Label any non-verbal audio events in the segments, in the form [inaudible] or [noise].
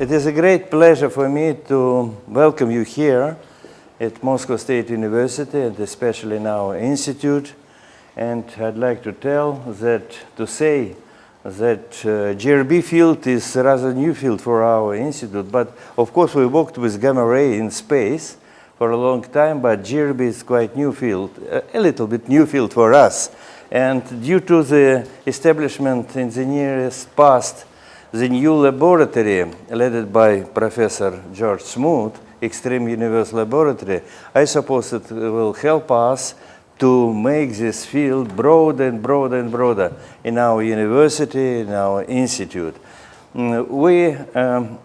It is a great pleasure for me to welcome you here at Moscow State University and especially in our institute. And I'd like to tell that, to say that uh, GRB field is a rather new field for our institute, but of course we worked with gamma ray in space for a long time, but GRB is quite new field, a little bit new field for us. And due to the establishment in the nearest past the new laboratory led by Professor George Smoot, Extreme Universe Laboratory, I suppose it will help us to make this field broader and broader and broader in our university, in our institute. Mm, we, um,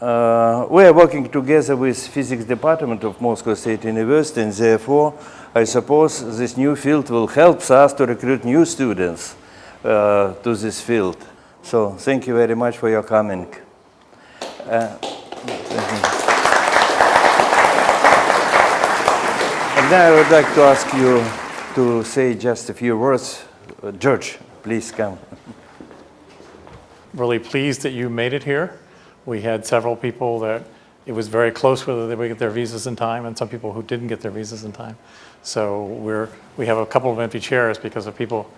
uh, we are working together with physics department of Moscow State University and therefore I suppose this new field will help us to recruit new students uh, to this field. So thank you very much for your coming. Uh, and now I would like to ask you to say just a few words. Uh, George, please come. Really pleased that you made it here. We had several people that it was very close whether they would get their visas in time and some people who didn't get their visas in time. So we're, we have a couple of empty chairs because of people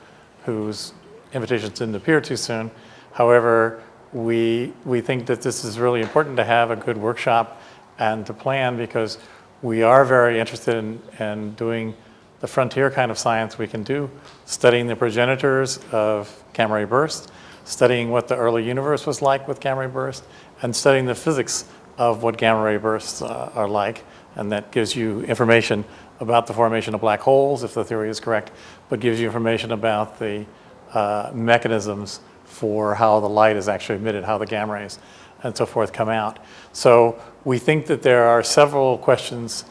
whose invitations didn't appear too soon. However, we, we think that this is really important to have a good workshop and to plan because we are very interested in, in doing the frontier kind of science we can do, studying the progenitors of gamma ray burst, studying what the early universe was like with gamma ray bursts, and studying the physics of what gamma ray bursts uh, are like. And that gives you information about the formation of black holes, if the theory is correct, but gives you information about the uh, mechanisms for how the light is actually emitted, how the gamma rays and so forth come out. So we think that there are several questions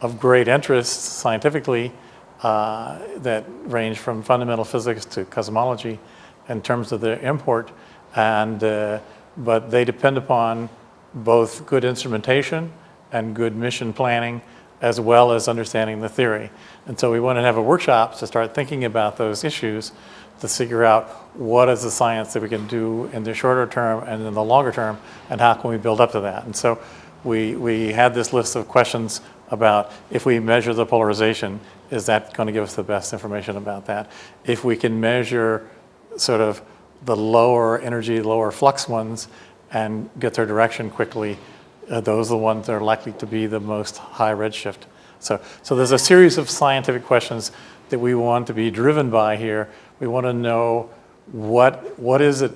of great interest scientifically uh, that range from fundamental physics to cosmology in terms of their import, and, uh, but they depend upon both good instrumentation and good mission planning as well as understanding the theory. And so we want to have a workshop to start thinking about those issues to figure out what is the science that we can do in the shorter term and in the longer term, and how can we build up to that. And so we, we had this list of questions about if we measure the polarization, is that going to give us the best information about that? If we can measure sort of the lower energy, lower flux ones and get their direction quickly, uh, those are the ones that are likely to be the most high redshift. So, so there's a series of scientific questions that we want to be driven by here we want to know what, what is it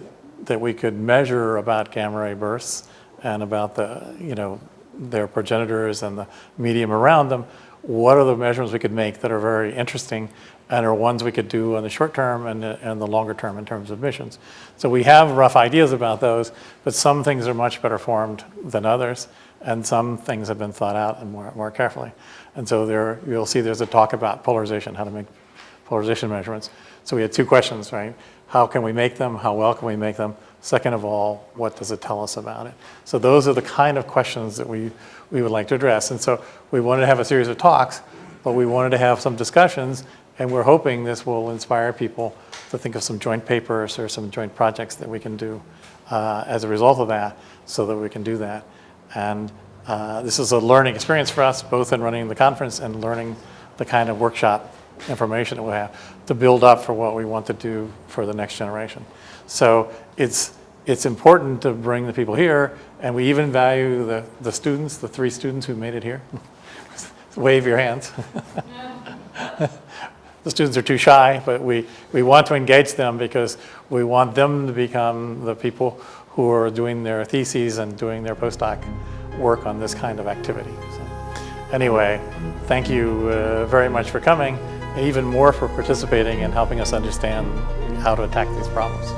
that we could measure about gamma ray bursts and about the, you know, their progenitors and the medium around them. What are the measurements we could make that are very interesting and are ones we could do in the short term and, and the longer term in terms of missions. So we have rough ideas about those, but some things are much better formed than others, and some things have been thought out and more, more carefully. And so there, you'll see there's a talk about polarization, how to make polarization measurements. So we had two questions, right? How can we make them? How well can we make them? Second of all, what does it tell us about it? So those are the kind of questions that we, we would like to address. And so we wanted to have a series of talks, but we wanted to have some discussions, and we're hoping this will inspire people to think of some joint papers or some joint projects that we can do uh, as a result of that so that we can do that. And uh, this is a learning experience for us, both in running the conference and learning the kind of workshop information that we have to build up for what we want to do for the next generation. So it's, it's important to bring the people here, and we even value the, the students, the three students who made it here. [laughs] Wave your hands. [laughs] the students are too shy, but we, we want to engage them because we want them to become the people who are doing their theses and doing their postdoc work on this kind of activity. So anyway, thank you uh, very much for coming and even more for participating and helping us understand how to attack these problems.